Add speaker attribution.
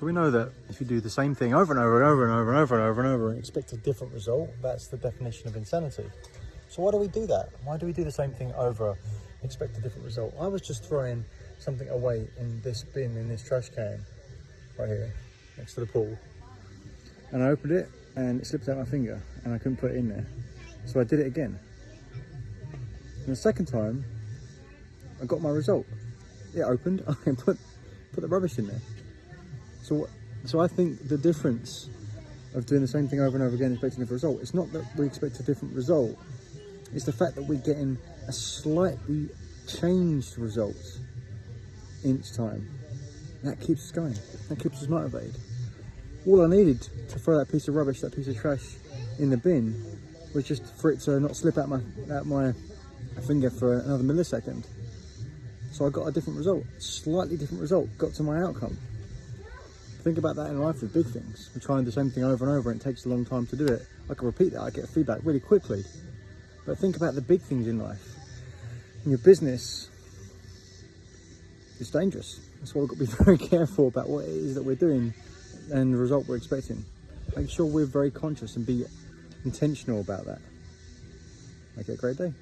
Speaker 1: So we know that if you do the same thing over and over and over and over and over and over and over and expect a different result, that's the definition of insanity. So why do we do that? Why do we do the same thing over, expect a different result? I was just throwing something away in this bin, in this trash can, right here, next to the pool. And I opened it and it slipped out my finger and I couldn't put it in there. So I did it again. And the second time, I got my result. It opened, I put, put the rubbish in there. So, so I think the difference of doing the same thing over and over again, expecting a different result, it's not that we expect a different result. It's the fact that we're getting a slightly changed result each time. That keeps us going. That keeps us motivated. All I needed to throw that piece of rubbish, that piece of trash in the bin, was just for it to not slip out my out my finger for another millisecond. So I got a different result, slightly different result, got to my outcome. Think about that in life with big things. We try and do the same thing over and over and it takes a long time to do it. I can repeat that, I get feedback really quickly. But think about the big things in life. In your business, it's dangerous. That's why we've got to be very careful about what it is that we're doing and the result we're expecting. Make sure we're very conscious and be intentional about that. Make it a great day.